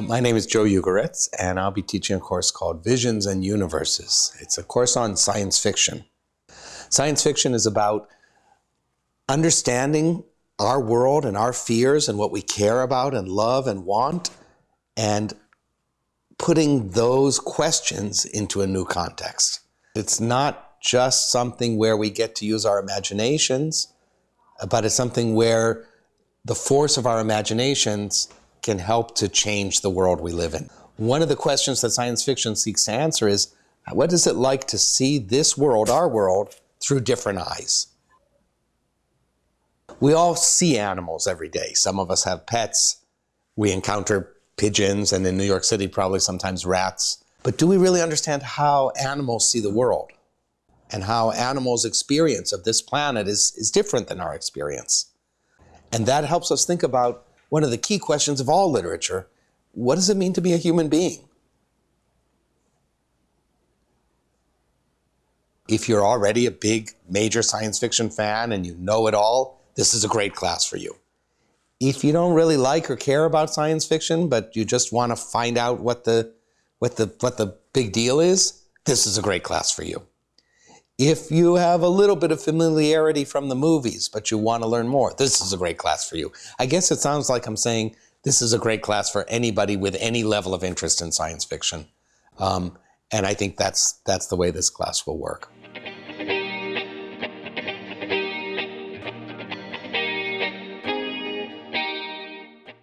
Uh, My name is Joe Ugoretz, and I'll be teaching a course called Visions and Universes. It's a course on science fiction. Science fiction is about understanding our world and our fears and what we care about and love and want, and putting those questions into a new context. It's not just something where we get to use our imaginations, but it's something where the force of our imaginations can help to change the world we live in. One of the questions that science fiction seeks to answer is what is it like to see this world, our world, through different eyes? We all see animals every day. Some of us have pets. We encounter pigeons, and in New York City, probably sometimes rats. But do we really understand how animals see the world? And how animals' experience of this planet is, is different than our experience? And that helps us think about one of the key questions of all literature what does it mean to be a human being? If you're already a big, major science fiction fan and you know it all, this is a great class for you. If you don't really like or care about science fiction, but you just want to find out what the, what the, what the big deal is, this is a great class for you. If you have a little bit of familiarity from the movies, but you want to learn more, this is a great class for you. I guess it sounds like I'm saying this is a great class for anybody with any level of interest in science fiction. Um, and I think that's, that's the way this class will work.